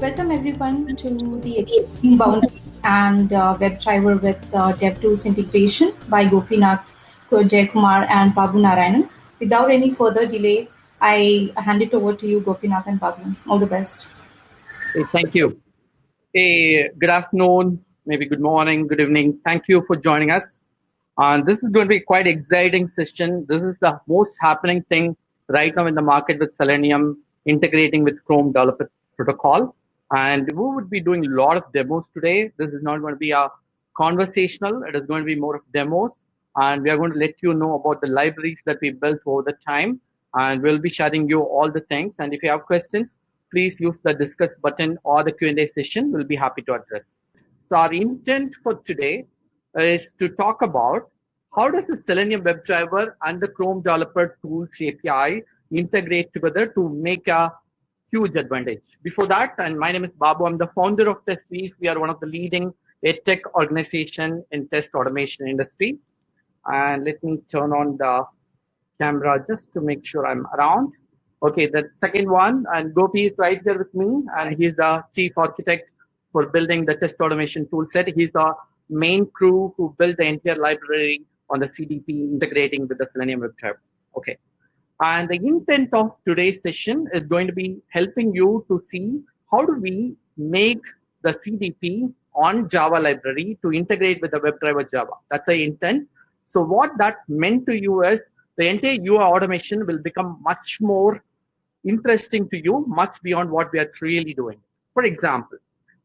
Welcome everyone to the Extreme Boundaries and uh, WebDriver with uh, DevTools integration by Gopinath, Kumar, and Babu Narayanan. Without any further delay, I hand it over to you, Gopinath and Babu. All the best. Hey, thank you. Hey, good afternoon, maybe good morning, good evening. Thank you for joining us. And this is going to be quite exciting session. This is the most happening thing right now in the market with Selenium integrating with Chrome Developer Protocol. And we would be doing a lot of demos today. This is not going to be a conversational. It is going to be more of demos. And we are going to let you know about the libraries that we built over the time. And we'll be sharing you all the things. And if you have questions, please use the discuss button or the Q&A session. We'll be happy to address. So our intent for today is to talk about how does the Selenium WebDriver and the Chrome Developer Tools API integrate together to make a huge advantage. Before that, and my name is Babu, I'm the founder of TestLeaf. We are one of the leading tech organization in test automation industry. And let me turn on the camera just to make sure I'm around. Okay, the second one, and Gopi is right there with me, and he's the chief architect for building the test automation tool set. He's the main crew who built the entire library on the CDP integrating with the Selenium WebDriver. Okay. And the intent of today's session is going to be helping you to see how do we make the CDP on Java library to integrate with the WebDriver Java. That's the intent. So what that meant to you is the entire UI automation will become much more interesting to you, much beyond what we are really doing. For example,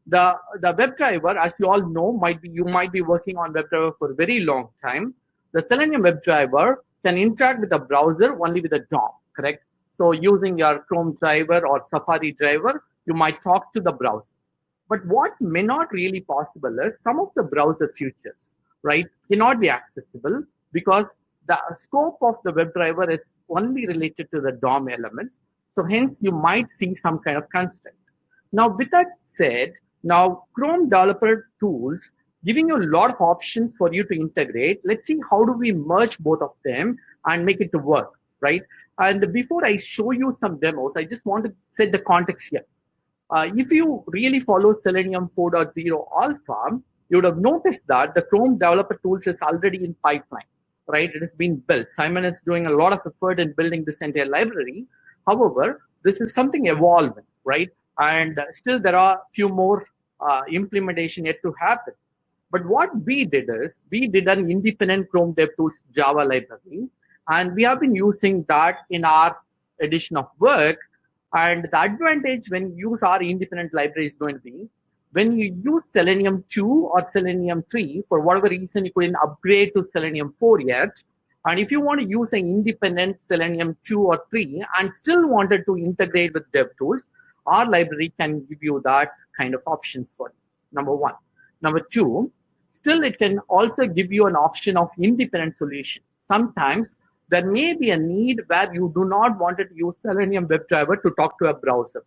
the, the WebDriver, as you all know, might be you might be working on WebDriver for a very long time. The Selenium WebDriver can interact with the browser only with the DOM, correct? So using your Chrome driver or Safari driver, you might talk to the browser. But what may not really possible is some of the browser features, right, cannot be accessible because the scope of the WebDriver is only related to the DOM element. So hence you might see some kind of constraint. Now with that said, now Chrome developer tools giving you a lot of options for you to integrate. Let's see how do we merge both of them and make it to work, right? And before I show you some demos, I just want to set the context here. Uh, if you really follow Selenium 4.0 alpha, you would have noticed that the Chrome developer tools is already in pipeline, right? It has been built. Simon is doing a lot of effort in building this entire library. However, this is something evolving, right? And still there are a few more uh, implementation yet to happen. But what we did is we did an independent Chrome DevTools Java library, and we have been using that in our edition of work. And the advantage when you use our independent library is going to be when you use Selenium 2 or Selenium 3, for whatever reason you couldn't upgrade to Selenium 4 yet, and if you want to use an independent Selenium 2 or 3 and still wanted to integrate with DevTools, our library can give you that kind of options for you, number one. Number two, still it can also give you an option of independent solution. Sometimes there may be a need where you do not want to use Selenium WebDriver to talk to a browser,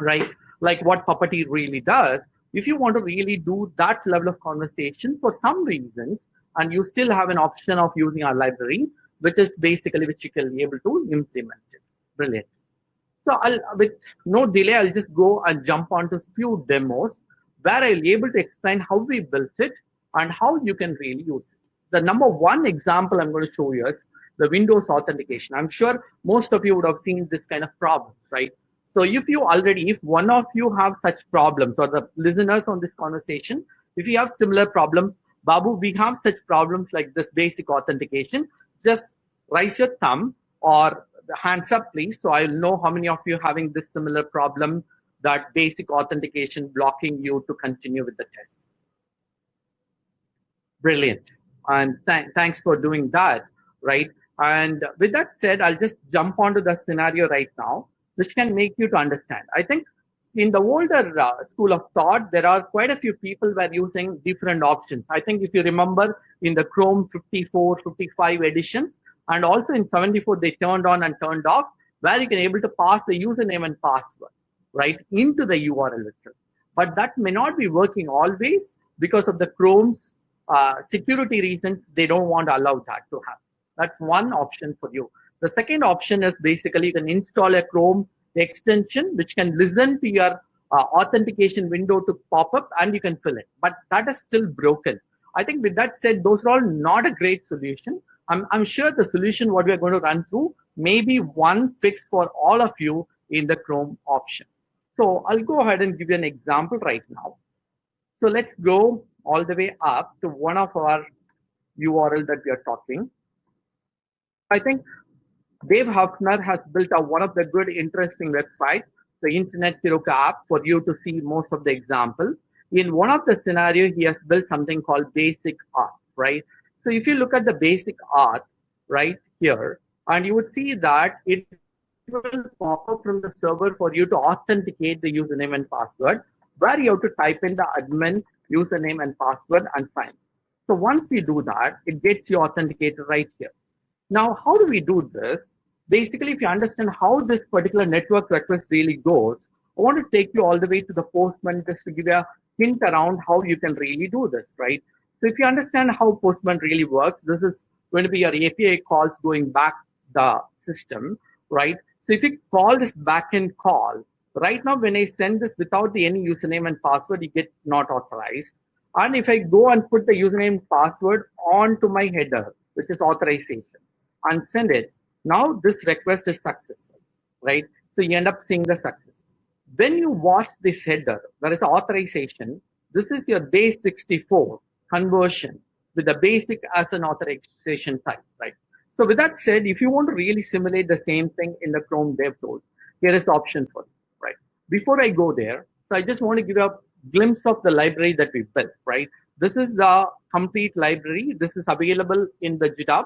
right? Like what Puppeteer really does. If you want to really do that level of conversation for some reasons, and you still have an option of using our library, which is basically which you can be able to implement it. Brilliant. So I'll, with no delay, I'll just go and jump onto a few demos where I'll be able to explain how we built it and how you can really use it. The number one example I'm going to show you is the Windows authentication. I'm sure most of you would have seen this kind of problem, right? So if you already, if one of you have such problems or the listeners on this conversation, if you have similar problems, Babu, we have such problems like this basic authentication, just raise your thumb or the hands up, please. So I'll know how many of you having this similar problem, that basic authentication blocking you to continue with the test. Brilliant. And th thanks for doing that, right? And with that said, I'll just jump onto the scenario right now, which can make you to understand. I think in the older uh, school of thought, there are quite a few people were using different options. I think if you remember in the Chrome 54, 55 edition, and also in 74, they turned on and turned off, where you can able to pass the username and password, right, into the URL itself. But that may not be working always because of the Chrome's uh, security reasons, they don't want to allow that to happen. That's one option for you. The second option is basically you can install a Chrome extension which can listen to your uh, authentication window to pop up and you can fill it. But that is still broken. I think with that said, those are all not a great solution. I'm, I'm sure the solution what we are going to run through may be one fix for all of you in the Chrome option. So I'll go ahead and give you an example right now. So let's go all the way up to one of our URL that we are talking. I think Dave Haeffner has built a, one of the good, interesting websites, the Internet Heroku app, for you to see most of the example. In one of the scenario, he has built something called basic auth, right? So if you look at the basic auth right here, and you would see that it will pop up from the server for you to authenticate the username and password, where you have to type in the admin username and password and sign. So once you do that, it gets you authenticated right here. Now, how do we do this? Basically, if you understand how this particular network request really goes, I want to take you all the way to the Postman just to give you a hint around how you can really do this, right? So if you understand how Postman really works, this is going to be your API calls going back the system, right? So if you call this backend call, right now when I send this without the any username and password, you get not authorized. And if I go and put the username and password onto my header, which is authorization, and send it, now this request is successful, right? So you end up seeing the success. When you watch this header, there is authorization. This is your base 64 conversion with the basic as an authorization type, right? So with that said, if you want to really simulate the same thing in the Chrome DevTools, here is the option for right? Before I go there, so I just want to give a glimpse of the library that we built, right? This is the complete library. This is available in the GitHub.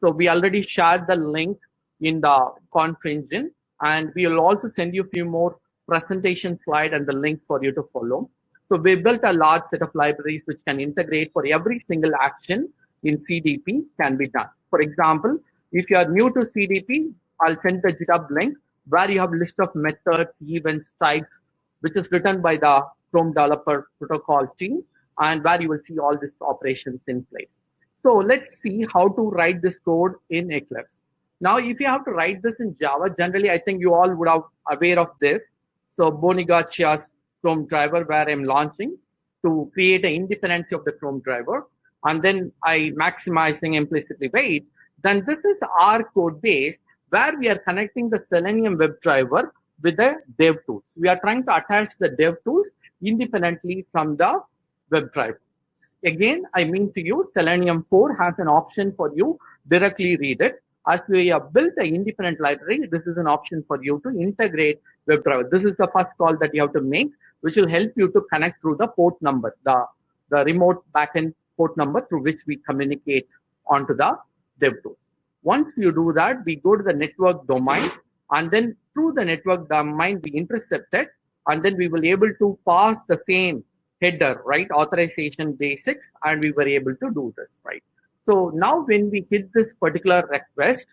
So we already shared the link in the ConfEngine, and we will also send you a few more presentation slide and the links for you to follow. So we built a large set of libraries which can integrate for every single action in CDP can be done. For example, if you are new to CDP, I'll send the GitHub link where you have list of methods, events, types, which is written by the Chrome developer protocol team, and where you will see all these operations in place. So let's see how to write this code in Eclipse. Now, if you have to write this in Java, generally, I think you all would have aware of this. So Boni Garcia's Chrome driver where I'm launching to create an independency of the Chrome driver and then I maximizing implicitly wait, then this is our code base where we are connecting the Selenium WebDriver with the DevTools. We are trying to attach the DevTools independently from the WebDriver. Again, I mean to you, Selenium 4 has an option for you directly read it. As we have built an independent library, this is an option for you to integrate WebDriver. This is the first call that you have to make, which will help you to connect through the port number, the, the remote backend port number through which we communicate onto the DevTools. Once you do that, we go to the network domain and then through the network domain, we intercept it and then we will able to pass the same header, right? Authorization basics and we were able to do this, right? So now when we hit this particular request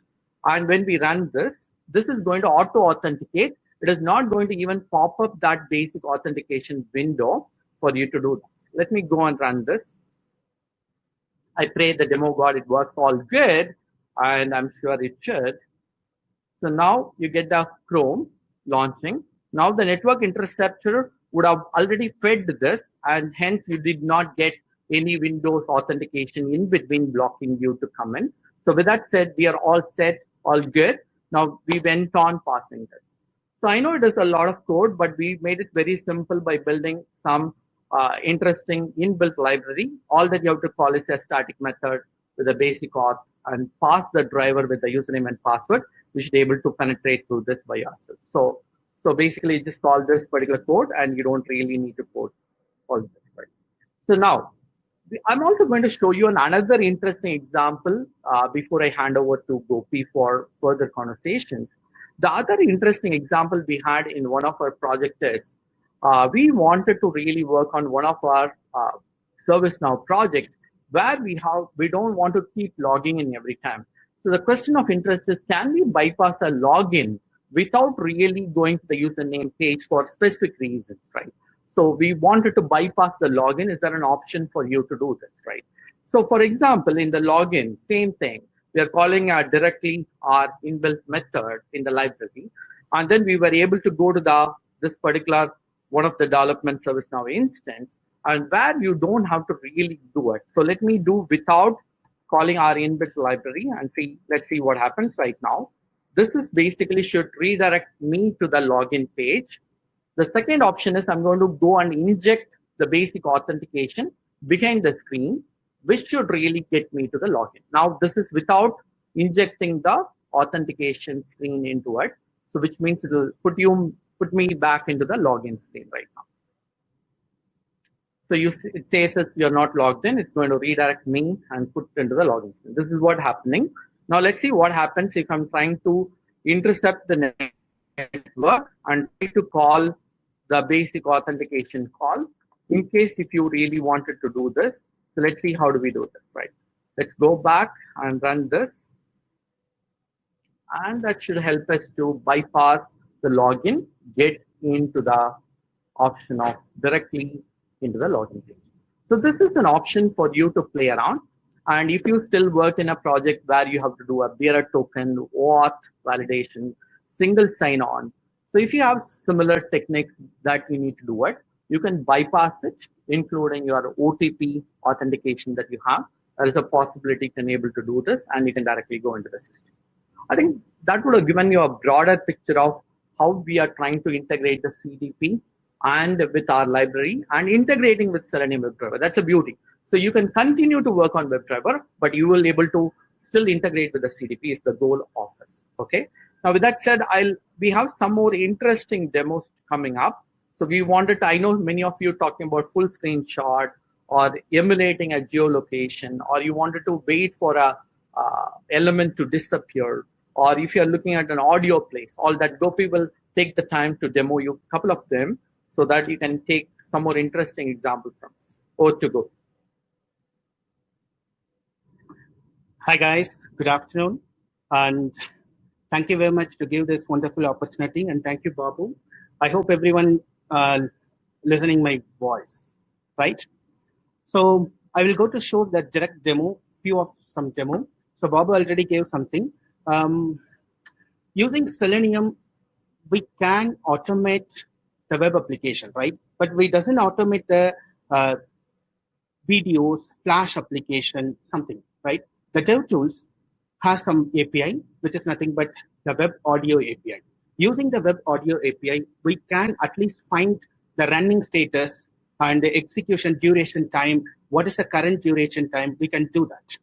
and when we run this, this is going to auto authenticate. It is not going to even pop up that basic authentication window for you to do. Let me go and run this. I pray the demo god it works all good, and I'm sure it should. So now you get the Chrome launching. Now the network interceptor would have already fed this, and hence you did not get any Windows authentication in between blocking you to come in. So with that said, we are all set, all good. Now we went on passing this. So I know it is a lot of code, but we made it very simple by building some uh, interesting inbuilt library. All that you have to call is a static method with a basic auth and pass the driver with the username and password. We should be able to penetrate through this by yourself. So, so basically just call this particular code and you don't really need to code all this. Right? So now, I'm also going to show you an another interesting example uh, before I hand over to Gopi for further conversations. The other interesting example we had in one of our projects is uh, we wanted to really work on one of our uh, ServiceNow projects where we have we don't want to keep logging in every time. So the question of interest is, can we bypass a login without really going to the username page for specific reasons, right? So we wanted to bypass the login. Is there an option for you to do this, right? So for example, in the login, same thing. We are calling our directly our inbuilt method in the library. And then we were able to go to the this particular one of the development ServiceNow instance and where you don't have to really do it. So let me do without calling our inbuilt library and see, let's see what happens right now. This is basically should redirect me to the login page. The second option is I'm going to go and inject the basic authentication behind the screen, which should really get me to the login. Now, this is without injecting the authentication screen into it. So which means it will put you put me back into the login screen right now. So you it says that you're not logged in, it's going to redirect me and put into the login. This is what happening. Now let's see what happens if I'm trying to intercept the network and try to call the basic authentication call in case if you really wanted to do this. So let's see how do we do this, right? Let's go back and run this. And that should help us to bypass the login, get into the option of directly into the login page. So this is an option for you to play around. And if you still work in a project where you have to do a bearer token, auth validation, single sign-on. So if you have similar techniques that you need to do it, you can bypass it, including your OTP authentication that you have. There is a possibility to enable to do this and you can directly go into the system. I think that would have given you a broader picture of how we are trying to integrate the CDP and with our library and integrating with Selenium WebDriver. That's a beauty. So you can continue to work on WebDriver, but you will able to still integrate with the CDP is the goal of this. Okay. Now with that said, I'll we have some more interesting demos coming up. So we wanted to, I know many of you talking about full screen screenshot or emulating a geolocation, or you wanted to wait for a uh, element to disappear, or if you're looking at an audio place, all that Gopi will take the time to demo you a couple of them so that you can take some more interesting examples from or to go. Hi guys, good afternoon. And thank you very much to give this wonderful opportunity. And thank you, Babu. I hope everyone uh, listening my voice, right? So I will go to show the direct demo, few of some demo. So Babu already gave something. Um, using Selenium, we can automate the web application, right? But we doesn't automate the uh, videos, Flash application, something, right? The DevTools has some API, which is nothing but the web audio API. Using the web audio API, we can at least find the running status and the execution duration time. What is the current duration time? We can do that.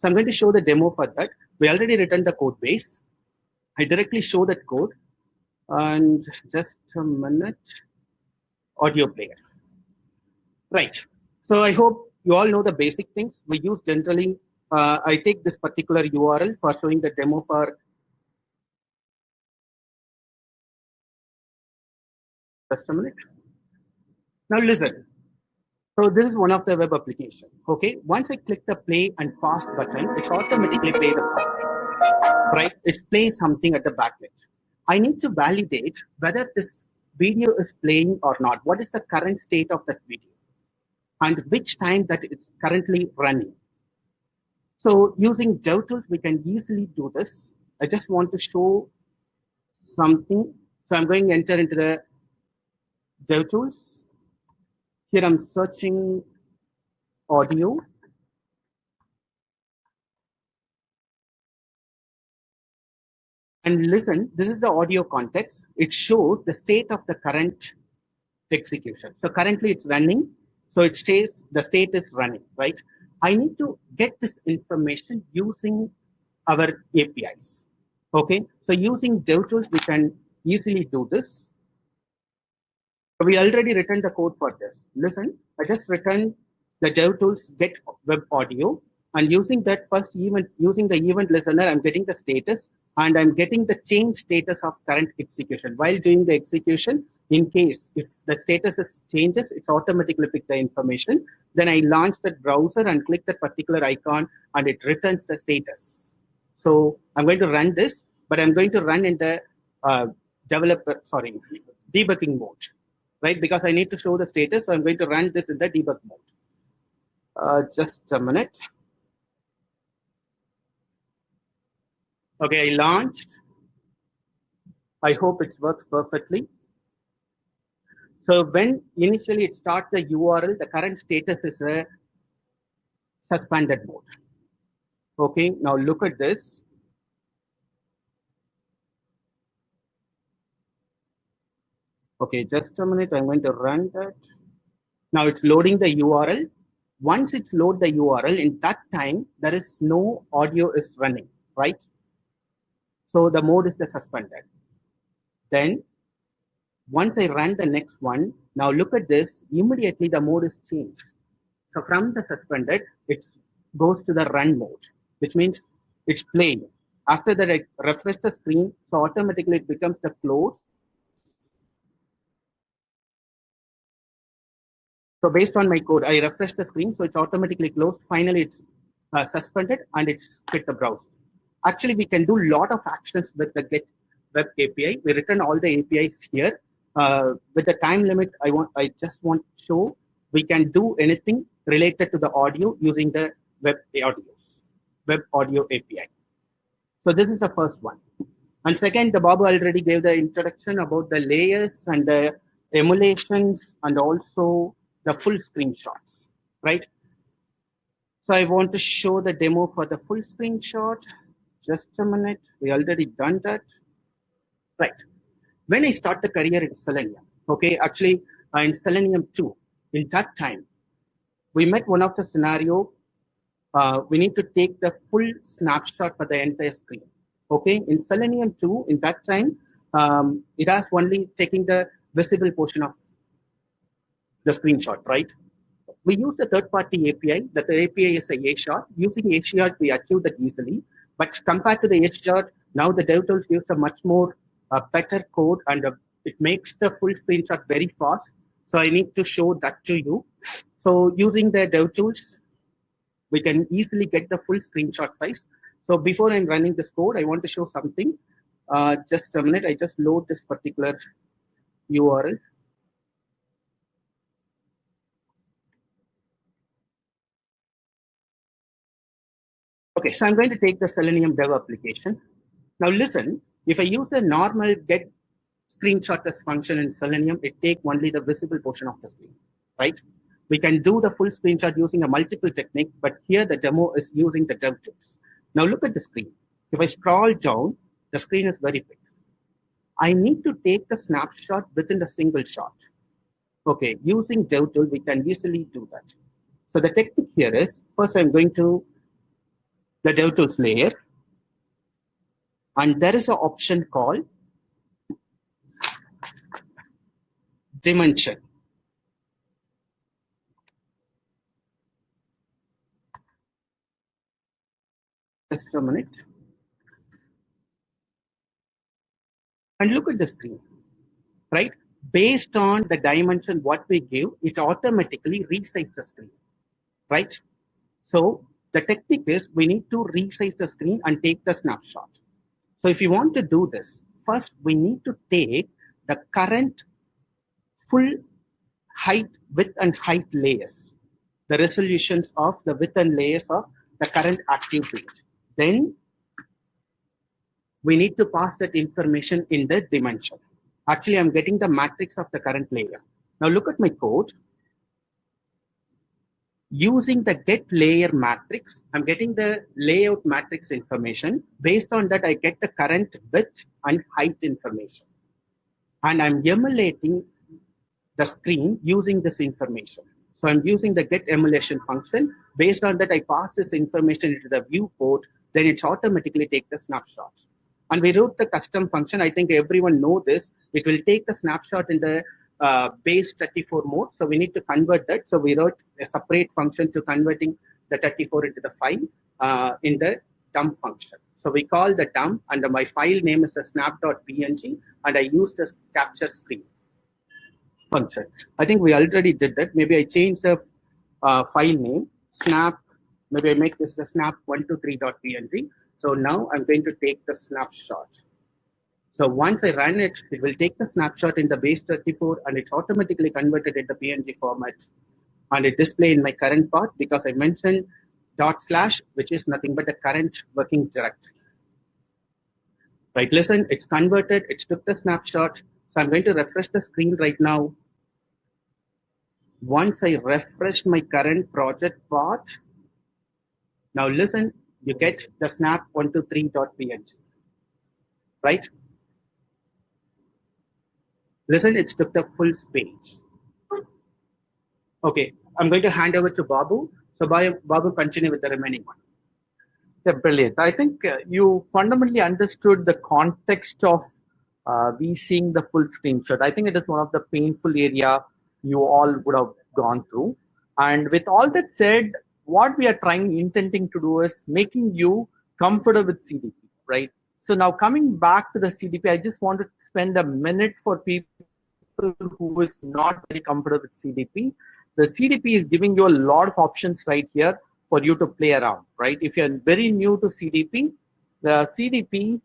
So I'm going to show the demo for that. We already written the code base. I directly show that code and just a minute. Audio player. Right. So i hope you all know the basic things. We use generally uh, i take this particular url for showing the demo for just a minute. Now listen. So this is one of the web application okay? Once i click the play and pause button it's automatically play the song. Right? It's playing something at the back end I need to validate whether this video is playing or not. What is the current state of that video? And which time that it's currently running. So using DevTools, we can easily do this. I just want to show something. So I'm going to enter into the DevTools. Here I'm searching audio. And listen, this is the audio context. It shows the state of the current execution. So currently it's running. So it stays, the state is running, right? I need to get this information using our APIs. Okay, so using DevTools, we can easily do this. We already written the code for this. Listen, I just written the DevTools get web audio and using that first event, using the event listener, I'm getting the status and I'm getting the change status of current execution. While doing the execution, in case if the status is changes, it's automatically pick the information. Then I launch that browser and click that particular icon and it returns the status. So I'm going to run this, but I'm going to run in the uh, developer, sorry, debugging mode, right? Because I need to show the status. So I'm going to run this in the debug mode. Uh, just a minute. Okay, I launched. I hope it works perfectly. So when initially it starts the URL, the current status is a suspended mode. Okay, now look at this. Okay, just a minute, I'm going to run that. Now it's loading the URL. Once it's load the URL, in that time, there is no audio is running, right? So the mode is the suspended. Then once I run the next one, now look at this, immediately the mode is changed. So from the suspended, it goes to the run mode, which means it's playing. After that, I refresh the screen, so automatically it becomes the close. So based on my code, I refresh the screen, so it's automatically closed. Finally, it's uh, suspended and it's quit the browser. Actually, we can do a lot of actions with the get web API. We return all the APIs here. Uh, with the time limit, I want I just want to show we can do anything related to the audio using the web audios, web audio API. So this is the first one. And second, the Babu already gave the introduction about the layers and the emulations and also the full screenshots, right? So I want to show the demo for the full screenshot. Just a minute, we already done that. Right. When I start the career in Selenium, okay, actually uh, in Selenium 2, in that time, we met one of the scenario, uh, we need to take the full snapshot for the entire screen. Okay, in Selenium 2, in that time, um, it has only taking the visible portion of the screenshot, right? We use the third-party API. That the API is a AShot. Using AShot, we achieve that easily. But compared to the AShot, now the DevTools gives a much more uh, better code and uh, it makes the full screenshot very fast. So I need to show that to you. So using the DevTools, we can easily get the full screenshot size. So before I'm running this code, I want to show something. Uh, just a minute, I just load this particular URL. Okay, so I'm going to take the Selenium dev application. Now listen, if I use a normal get screenshot as function in Selenium, it take only the visible portion of the screen, right? We can do the full screenshot using a multiple technique, but here the demo is using the dev tools. Now look at the screen. If I scroll down, the screen is very big. I need to take the snapshot within the single shot. Okay, using DevTool, we can easily do that. So the technique here is, first I'm going to the DevTools layer. And there is an option called dimension. Just a minute. And look at the screen, right? Based on the dimension what we give, it automatically resizes the screen, right? So the technique is we need to resize the screen and take the snapshot. So if you want to do this, first we need to take the current full height, width and height layers, the resolutions of the width and layers of the current active page. Then we need to pass that information in the dimension. Actually, I'm getting the matrix of the current layer. Now look at my code using the get layer matrix, I'm getting the layout matrix information. Based on that, I get the current width and height information. And I'm emulating the screen using this information. So I'm using the get emulation function. Based on that, I pass this information into the viewport, then it's automatically take the snapshot. And we wrote the custom function. I think everyone know this. It will take the snapshot in the uh, base 34 mode. So we need to convert that. So we wrote a separate function to converting the 34 into the file uh, in the dump function. So we call the dump and my file name is the snap.png and I use this capture screen function. I think we already did that. Maybe I change the uh, file name snap. Maybe I make this the snap123.png. So now I'm going to take the snapshot. So once I run it, it will take the snapshot in the base 34 and it's automatically converted into PNG format. And it display in my current path because I mentioned dot slash, which is nothing but the current working directory. Right, listen, it's converted, it's took the snapshot. So I'm going to refresh the screen right now. once I refresh my current project path, now listen, you get the snap123.png, right? Listen, it's took the full page. Okay, I'm going to hand over to Babu. So Babu, continue with the remaining one. Yeah, brilliant. I think uh, you fundamentally understood the context of uh, we seeing the full screenshot. I think it is one of the painful area you all would have gone through. And with all that said, what we are trying, intending to do is making you comfortable with CDP, right? So now coming back to the CDP, I just want to spend a minute for people who is not very comfortable with CDP. The CDP is giving you a lot of options right here for you to play around, right? If you're very new to CDP, the CDP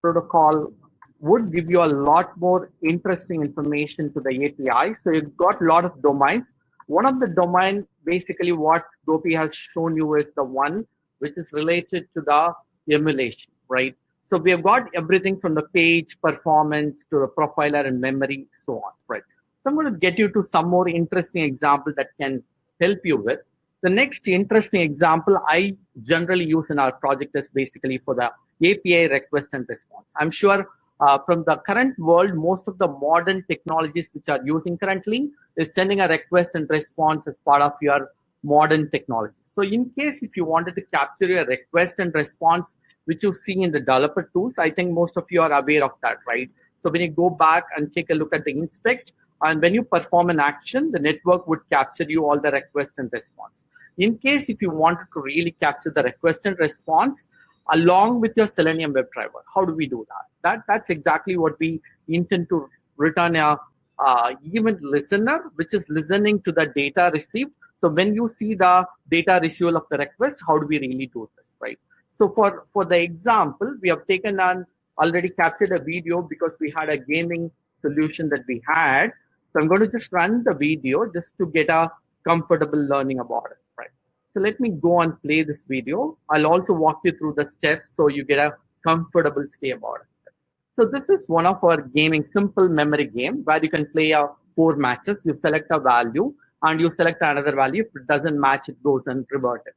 protocol would give you a lot more interesting information to the API. So you've got a lot of domains. One of the domain, basically what Gopi has shown you is the one which is related to the emulation, right? So we have got everything from the page performance to the profiler and memory, so on, right? So I'm going to get you to some more interesting example that can help you with. The next interesting example I generally use in our project is basically for the API request and response. I'm sure uh, from the current world, most of the modern technologies which are using currently is sending a request and response as part of your modern technology. So in case if you wanted to capture your request and response, which you see in the developer tools, I think most of you are aware of that, right? So when you go back and take a look at the inspect, and when you perform an action, the network would capture you all the request and response. In case if you wanted to really capture the request and response, along with your Selenium WebDriver. How do we do that? That That's exactly what we intend to return a uh, event listener, which is listening to the data received. So when you see the data receival of the request, how do we really do this, right? So for, for the example, we have taken on already captured a video because we had a gaming solution that we had. So I'm going to just run the video just to get a comfortable learning about it. Right? So let me go and play this video. I'll also walk you through the steps so you get a comfortable stay about it. So this is one of our gaming simple memory game where you can play a four matches. You select a value and you select another value. If it doesn't match, it goes and revert it.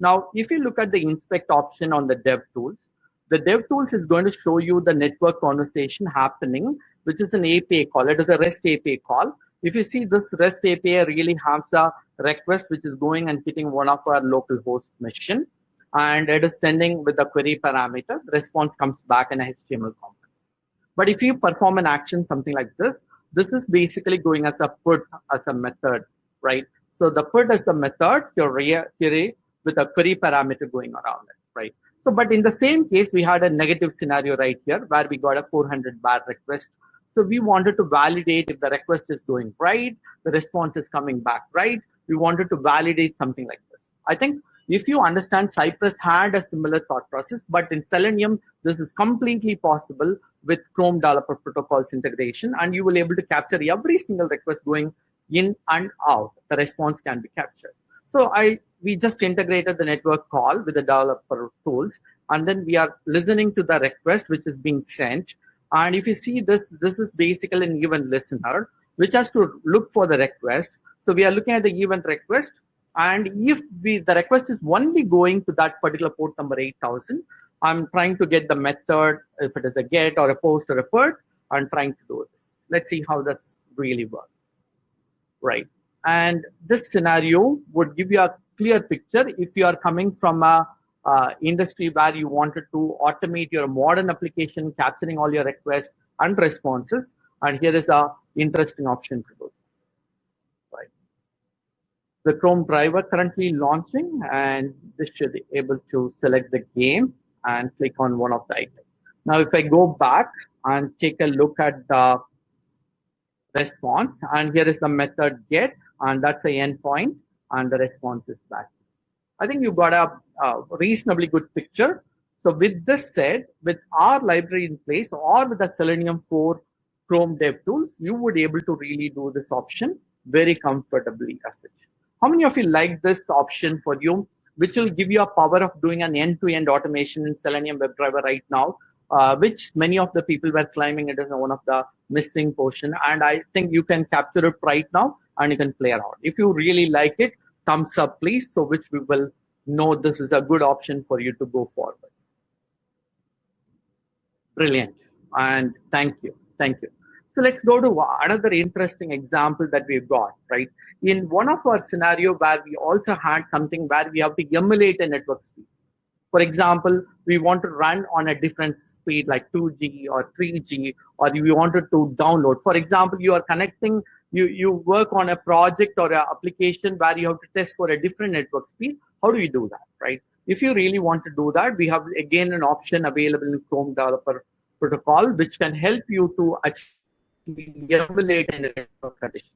Now, if you look at the inspect option on the dev tools, the dev tools is going to show you the network conversation happening, which is an API call. It is a REST API call. If you see this REST API really has a request which is going and hitting one of our local host machine and it is sending with the query parameter, response comes back in a HTML component. But if you perform an action, something like this, this is basically going as a put as a method, right? So the put is the method, your query with a query parameter going around it, right? So, but in the same case, we had a negative scenario right here where we got a 400 bar request. So we wanted to validate if the request is going right, the response is coming back right, we wanted to validate something like this. I think if you understand Cypress had a similar thought process, but in Selenium, this is completely possible with Chrome Developer Protocols integration, and you will able to capture every single request going in and out. The response can be captured. So I we just integrated the network call with the developer tools, and then we are listening to the request which is being sent. And if you see this, this is basically an event listener, which has to look for the request so we are looking at the event request. And if we, the request is only going to that particular port number 8000, I'm trying to get the method, if it is a get or a post or a put, I'm trying to do this. Let's see how this really works. Right. And this scenario would give you a clear picture if you are coming from a uh, industry where you wanted to automate your modern application, capturing all your requests and responses. And here is a interesting option to do the Chrome driver currently launching and this should be able to select the game and click on one of the items. Now, if I go back and take a look at the response and here is the method get and that's the endpoint and the response is back. I think you've got a, a reasonably good picture. So with this said, with our library in place or with the Selenium 4 Chrome Dev tools, you would be able to really do this option very comfortably as such. How many of you like this option for you, which will give you a power of doing an end-to-end -end automation in Selenium WebDriver right now? uh, which many of the people were claiming it is one of the missing portion. And I think you can capture it right now and you can play around. If you really like it, thumbs up, please, so which we will know this is a good option for you to go forward. Brilliant. And thank you. Thank you. So let's go to another interesting example that we've got, right? In one of our scenario where we also had something where we have to emulate a network speed. For example, we want to run on a different speed like 2G or 3G, or we wanted to download. For example, you are connecting, you, you work on a project or an application where you have to test for a different network speed. How do you do that, right? If you really want to do that, we have again an option available in Chrome Developer Protocol, which can help you to actually emulate a network condition.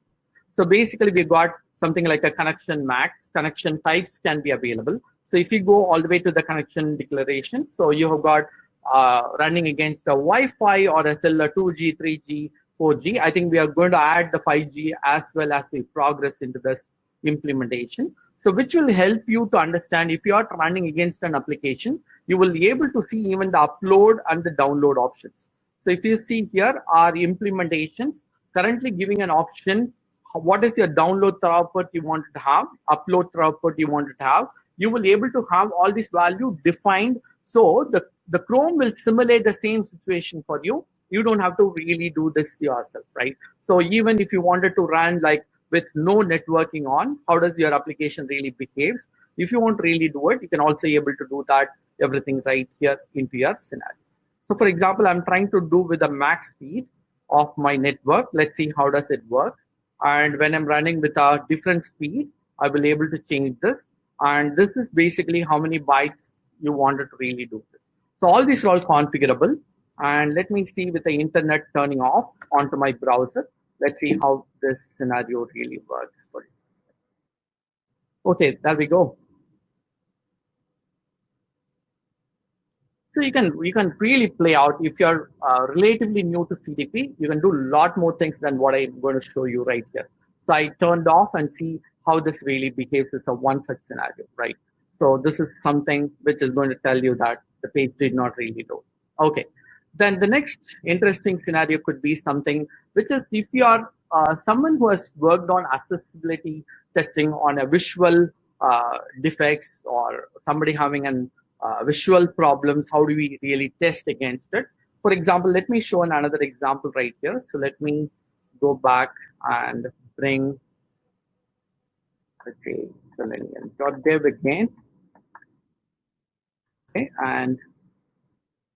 So basically, we got something like a connection max. Connection types can be available. So if you go all the way to the connection declaration, so you have got uh, running against a Wi-Fi or a cellular 2G, 3G, 4G. I think we are going to add the 5G as well as we progress into this implementation. So which will help you to understand if you are running against an application, you will be able to see even the upload and the download options. So if you see here our implementations currently giving an option, what is your download throughput you want to have, upload throughput you want to have, you will be able to have all these value defined. So the, the Chrome will simulate the same situation for you. You don't have to really do this yourself, right? So even if you wanted to run like with no networking on, how does your application really behave? If you want really do it, you can also be able to do that everything right here into your scenario. So for example, I'm trying to do with the max speed of my network. Let's see how does it work. And when I'm running with a different speed, I will able to change this. And this is basically how many bytes you wanted to really do. So all these are all configurable. And let me see with the internet turning off onto my browser. Let's see how this scenario really works for you. Okay, there we go. So you can you can really play out if you're uh, relatively new to CDP, you can do a lot more things than what I'm going to show you right here. So I turned off and see how this really behaves as a one such scenario, right? So this is something which is going to tell you that the page did not really load. Okay. Then the next interesting scenario could be something which is if you are uh, someone who has worked on accessibility testing on a visual uh, defects or somebody having an uh, visual problems, how do we really test against it? For example, let me show another example right here. So let me go back and bring okay, selenium.dev again. Okay, and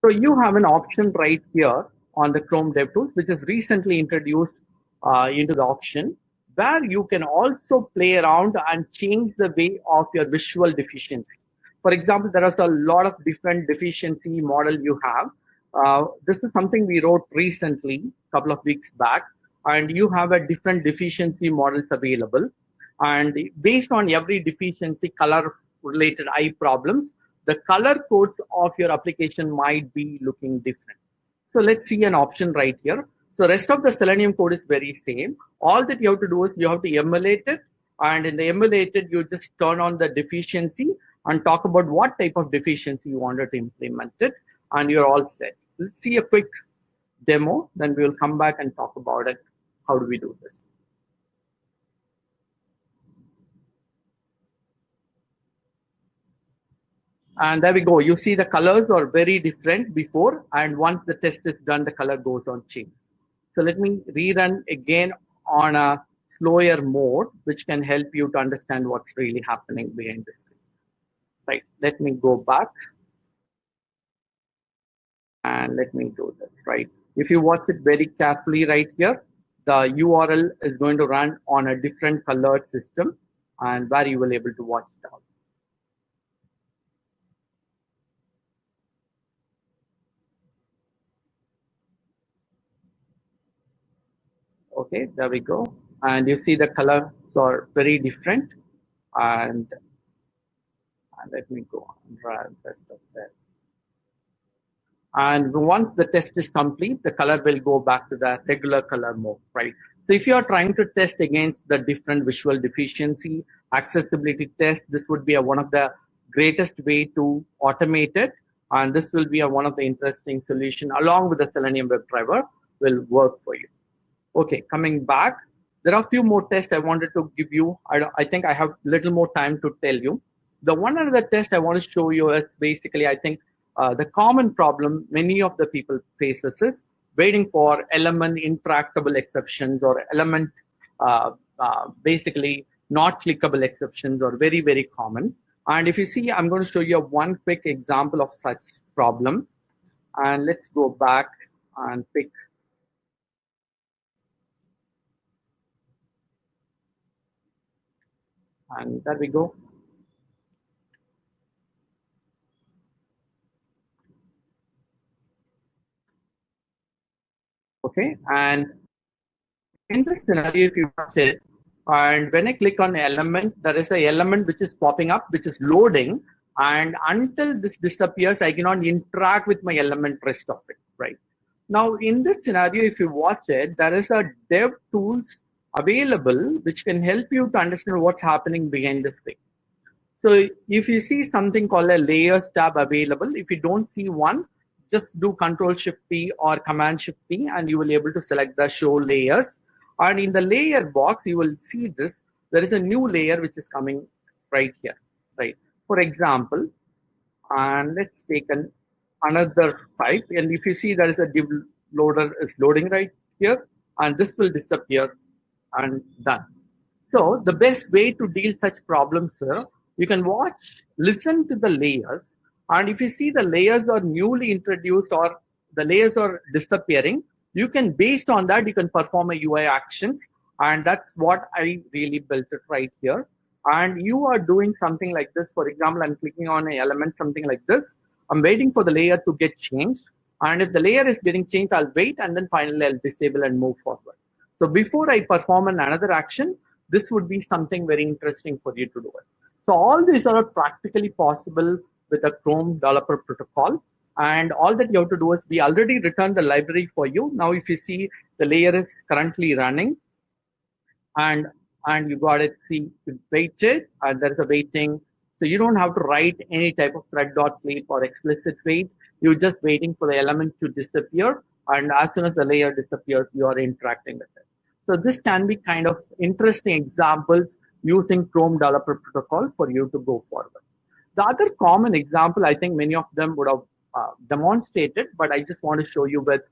so you have an option right here on the Chrome DevTools, which is recently introduced uh, into the option, where you can also play around and change the way of your visual deficiency. For example, there is a lot of different deficiency model you have. Uh, this is something we wrote recently, a couple of weeks back, and you have a different deficiency models available. And based on every deficiency, color related eye problems, the color codes of your application might be looking different. So let's see an option right here. So rest of the Selenium code is very same. All that you have to do is you have to emulate it. And in the emulated, you just turn on the deficiency and talk about what type of deficiency you wanted to implement it, and you're all set. Let's see a quick demo, then we'll come back and talk about it. How do we do this? And there we go. You see the colors are very different before, and once the test is done, the color goes on change. So let me rerun again on a slower mode, which can help you to understand what's really happening behind this right let me go back and let me do this right if you watch it very carefully right here the url is going to run on a different colored system and where you will able to watch it out okay there we go and you see the colors are very different and and let me go and run test of that. And once the test is complete, the color will go back to the regular color mode, right? So if you are trying to test against the different visual deficiency, accessibility test, this would be a, one of the greatest way to automate it. And this will be a, one of the interesting solution along with the Selenium WebDriver will work for you. Okay, coming back, there are a few more tests I wanted to give you. I, I think I have little more time to tell you. The one other test I want to show you is basically, I think, uh, the common problem many of the people faces is waiting for element interactable exceptions or element uh, uh, basically not clickable exceptions are very, very common. And if you see, I'm going to show you one quick example of such problem. And let's go back and pick and there we go. Okay, and in this scenario, if you watch it, and when I click on element, there is a element which is popping up, which is loading. And until this disappears, I cannot interact with my element rest of it, right? Now, in this scenario, if you watch it, there is a dev tools available which can help you to understand what's happening behind the screen. So if you see something called a layers tab available, if you don't see one, just do control shift P or command shift P and you will be able to select the show layers and in the layer box, you will see this. There is a new layer which is coming right here, right? For example, and let's take an, another type. And if you see there is a div loader is loading right here, and this will disappear and done. So the best way to deal such problems, sir, you can watch, listen to the layers, and if you see the layers are newly introduced or the layers are disappearing, you can based on that you can perform a ui actions and that's what i really built it right here. And you are doing something like this. For example i'm clicking on an element something like this. I'm waiting for the layer to get changed and if the layer is getting changed i'll wait and then finally i'll disable and move forward so before i perform another action this would be something very interesting for you to do it so all these are practically possible with a chrome developer protocol and all that you have to do is we already returned the library for you. Now, if you see the layer is currently running and and you got it see waited and there's a waiting. So you don't have to write any type of thread.sleep or explicit wait. You're just waiting for the element to disappear. And as soon as the layer disappears, you are interacting with it. So this can be kind of interesting examples using Chrome Developer Protocol for you to go forward. The other common example, I think many of them would have uh, demonstrated, but I just want to show you with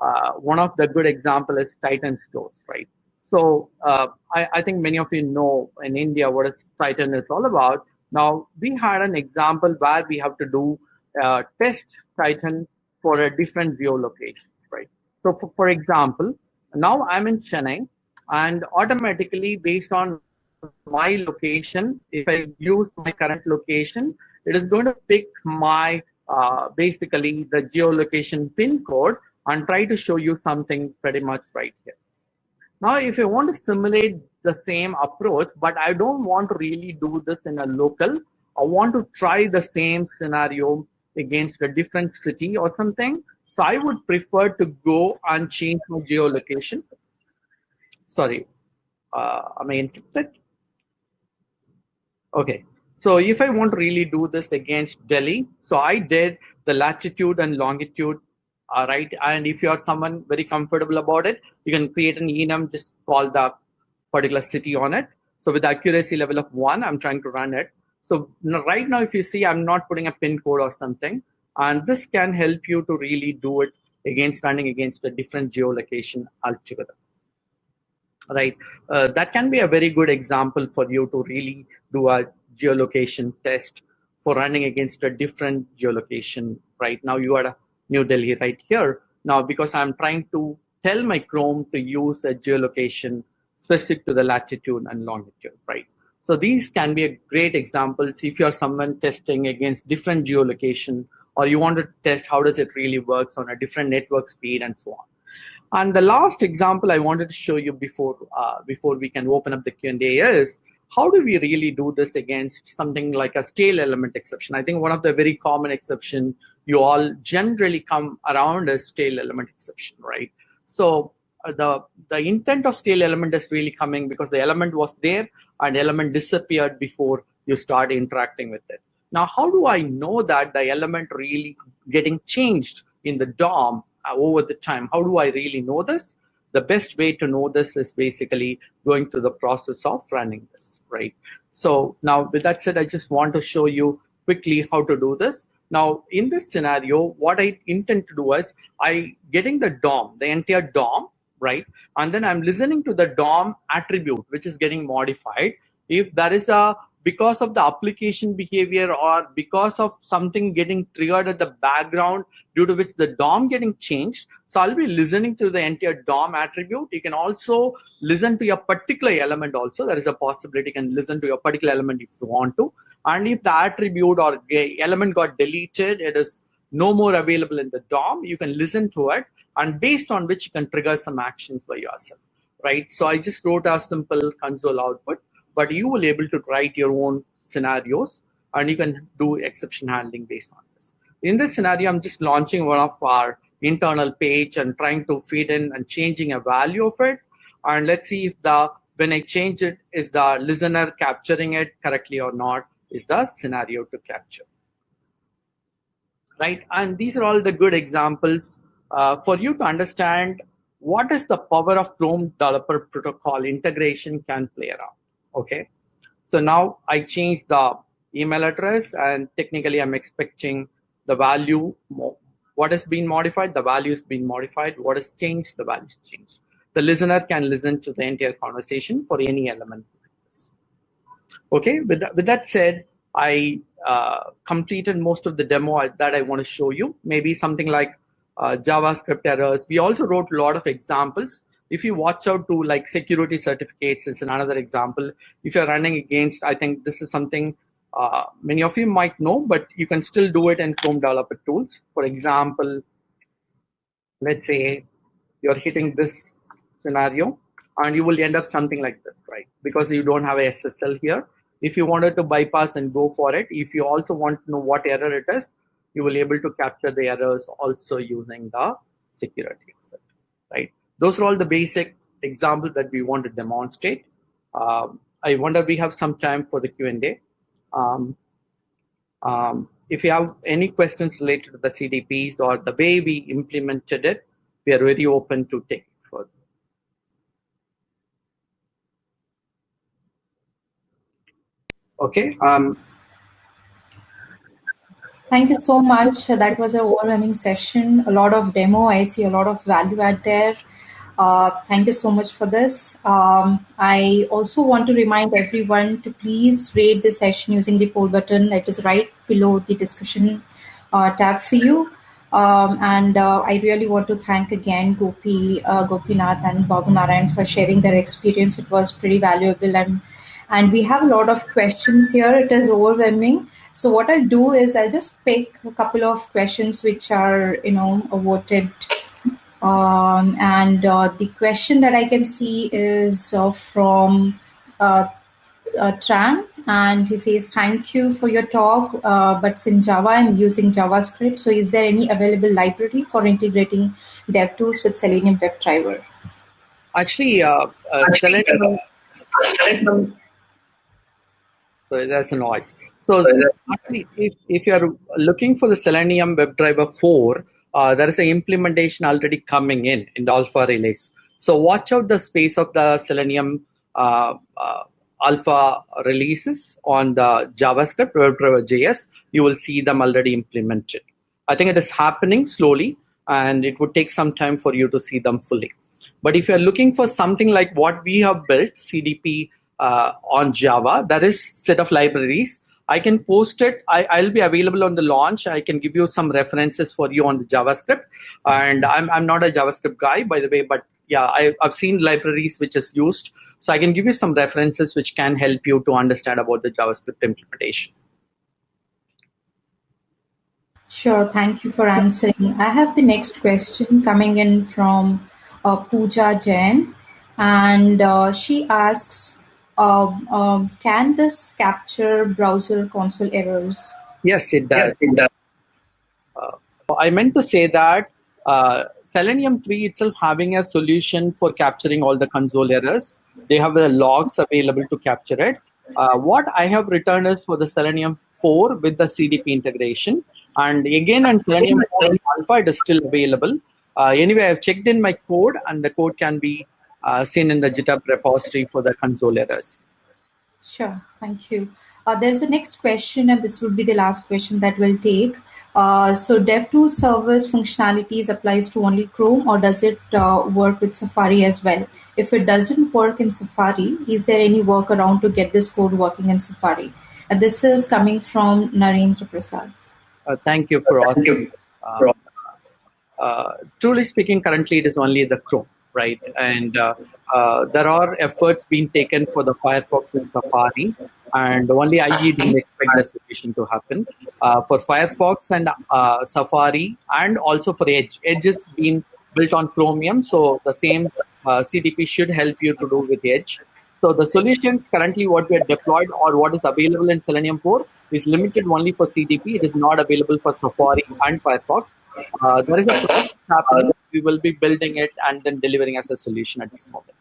uh, one of the good example is Titan stores, right? So uh, I, I, think many of you know in India what is Titan is all about. Now we had an example where we have to do uh, test Titan for a different geolocation, right? So for, for example, now I'm in Chennai and automatically based on my location, if I use my current location, it is going to pick my uh, basically the geolocation pin code and try to show you something pretty much right here. Now, if you want to simulate the same approach, but I don't want to really do this in a local, I want to try the same scenario against a different city or something. So I would prefer to go and change my geolocation. Sorry, uh, am I encrypted? Okay, so if I want to really do this against Delhi, so I did the latitude and longitude, all right? And if you are someone very comfortable about it, you can create an enum, just call the particular city on it. So with accuracy level of one, I'm trying to run it. So right now, if you see, I'm not putting a pin code or something, and this can help you to really do it against running against a different geolocation altogether. Right? Uh, that can be a very good example for you to really do a geolocation test for running against a different geolocation. Right now you are new delhi right here. Now because i'm trying to tell my chrome to use a geolocation specific to the latitude and longitude. Right. So these can be a great examples if you're someone testing against different geolocation or you want to test how does it really works on a different network speed and so on and the last example i wanted to show you before uh, before we can open up the q&a is how do we really do this against something like a stale element exception? I think one of the very common exception you all generally come around is stale element exception, right? So uh, the the intent of stale element is really coming because the element was there and element disappeared before you start interacting with it. Now, how do I know that the element really getting changed in the DOM uh, over the time? How do I really know this? The best way to know this is basically going through the process of running this, right? So now with that said, I just want to show you quickly how to do this. Now, in this scenario, what I intend to do is I getting the DOM, the entire DOM, right? And then I'm listening to the DOM attribute, which is getting modified. If there is a because of the application behavior or because of something getting triggered at the background due to which the DOM getting changed. So I'll be listening to the entire DOM attribute. You can also listen to your particular element also. There is a possibility you can listen to your particular element if you want to. And if the attribute or element got deleted, it is no more available in the DOM, you can listen to it and based on which you can trigger some actions by yourself, right? So I just wrote a simple console output but you will able to write your own scenarios and you can do exception handling based on this. In this scenario, I'm just launching one of our internal page and trying to feed in and changing a value of it. And let's see if the when I change it, is the listener capturing it correctly or not, is the scenario to capture. Right, and these are all the good examples uh, for you to understand what is the power of Chrome Developer Protocol integration can play around okay. So now i change the email address and technically i'm expecting the value what has been modified the value has been modified. What has changed the value has changed. The listener can listen to the entire conversation for any element. Okay. With that, with that said i uh, completed most of the demo that i want to show you. Maybe something like uh, javascript errors. We also wrote a lot of examples if you watch out to like security certificates, it's another example. If you're running against, I think this is something uh, many of you might know, but you can still do it in Chrome Developer Tools. For example, let's say you're hitting this scenario and you will end up something like this, right? Because you don't have a SSL here. If you wanted to bypass and go for it, if you also want to know what error it is, you will be able to capture the errors also using the security, right? Those are all the basic examples that we want to demonstrate. Um, I wonder we have some time for the Q&A. Um, um, if you have any questions related to the CDPs or the way we implemented it, we are very open to take it further. Okay. Um, Thank you so much. That was an overwhelming session. A lot of demo. I see a lot of value add there. Uh, thank you so much for this. Um, I also want to remind everyone to please rate the session using the poll button that is right below the discussion uh, tab for you. Um, and uh, I really want to thank again Gopi, uh, Gopinath and Babu Narayan for sharing their experience. It was pretty valuable. And, and we have a lot of questions here. It is overwhelming. So what I'll do is I'll just pick a couple of questions which are, you know, voted um, and uh, the question that I can see is uh, from uh, uh Tran, and he says, "Thank you for your talk, uh, but in Java, I'm using JavaScript. So, is there any available library for integrating DevTools with Selenium WebDriver?" Actually, uh, Selenium. Sorry, that's a noise. So, actually, if, if you're looking for the Selenium WebDriver 4, uh, there is an implementation already coming in in the alpha release. So watch out the space of the Selenium uh, uh, alpha releases on the JavaScript JS. You will see them already implemented. I think it is happening slowly, and it would take some time for you to see them fully. But if you're looking for something like what we have built, CDP uh, on Java, that is set of libraries I can post it. I, will be available on the launch. I can give you some references for you on the JavaScript. And I'm, I'm not a JavaScript guy, by the way, but yeah, I, I've seen libraries which is used. So I can give you some references which can help you to understand about the JavaScript implementation. Sure, thank you for answering. I have the next question coming in from uh, Pooja Jain, and uh, she asks, um, um, can this capture browser console errors? Yes, it does. Yes, it does. Uh, I meant to say that uh, Selenium 3 itself having a solution for capturing all the console errors. They have the logs available to capture it. Uh, what I have written is for the Selenium 4 with the CDP integration. And again, on Selenium 4 Alpha, it is still available. Uh, anyway, I've checked in my code, and the code can be seen in the GitHub repository for the console errors. Sure, thank you. Uh, there's a next question, and this would be the last question that we'll take. Uh, so DevTools servers functionalities applies to only Chrome, or does it uh, work with Safari as well? If it doesn't work in Safari, is there any workaround to get this code working in Safari? And this is coming from Narendra Prasad. Uh, thank you for asking. Uh, uh, truly speaking, currently it is only the Chrome right? And uh, uh, there are efforts being taken for the Firefox and Safari, and only IE didn't expect the solution to happen. Uh, for Firefox and uh, Safari, and also for Edge, Edge is being built on Chromium, so the same uh, CDP should help you to do with Edge. So the solutions currently what we are deployed or what is available in Selenium 4 is limited only for CDP. It is not available for Safari and Firefox. Uh, there is a process happening. We will be building it and then delivering as a solution at this moment.